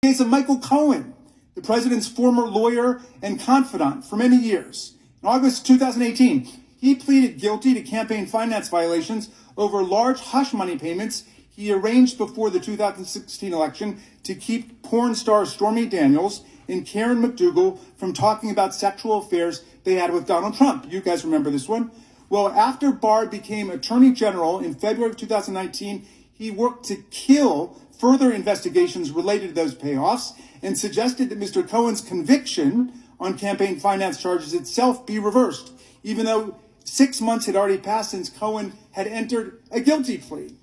case of Michael Cohen, the president's former lawyer and confidant for many years. In August 2018, he pleaded guilty to campaign finance violations over large hush money payments he arranged before the 2016 election to keep porn star Stormy Daniels and Karen McDougal from talking about sexual affairs they had with Donald Trump. You guys remember this one? Well, after Barr became Attorney General in February of 2019, he worked to kill further investigations related to those payoffs and suggested that Mr. Cohen's conviction on campaign finance charges itself be reversed, even though six months had already passed since Cohen had entered a guilty plea.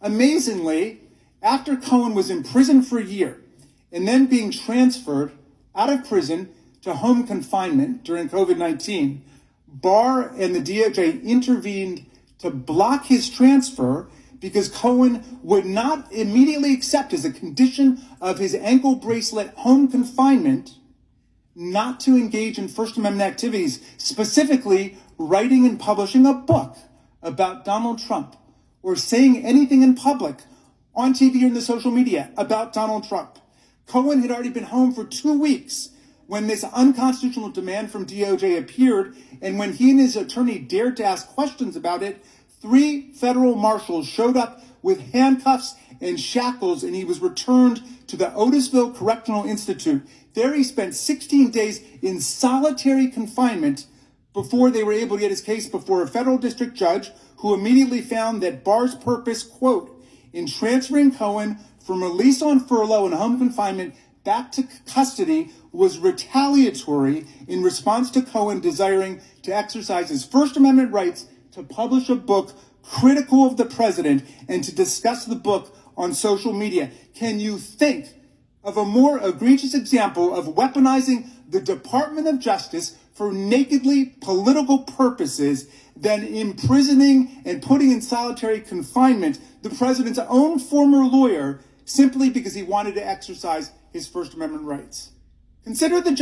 Amazingly, after Cohen was in prison for a year and then being transferred out of prison to home confinement during COVID 19, Barr and the DOJ intervened to block his transfer because Cohen would not immediately accept as a condition of his ankle bracelet home confinement not to engage in First Amendment activities, specifically writing and publishing a book about Donald Trump or saying anything in public on TV or in the social media about Donald Trump. Cohen had already been home for two weeks when this unconstitutional demand from DOJ appeared, and when he and his attorney dared to ask questions about it, three federal marshals showed up with handcuffs and shackles, and he was returned to the Otisville Correctional Institute. There he spent 16 days in solitary confinement before they were able to get his case before a federal district judge who immediately found that Barr's purpose, quote, in transferring Cohen from release on furlough and home confinement back to custody was retaliatory in response to Cohen desiring to exercise his First Amendment rights to publish a book critical of the president and to discuss the book on social media. Can you think of a more egregious example of weaponizing the Department of Justice for nakedly political purposes than imprisoning and putting in solitary confinement the president's own former lawyer simply because he wanted to exercise his First Amendment rights. Consider the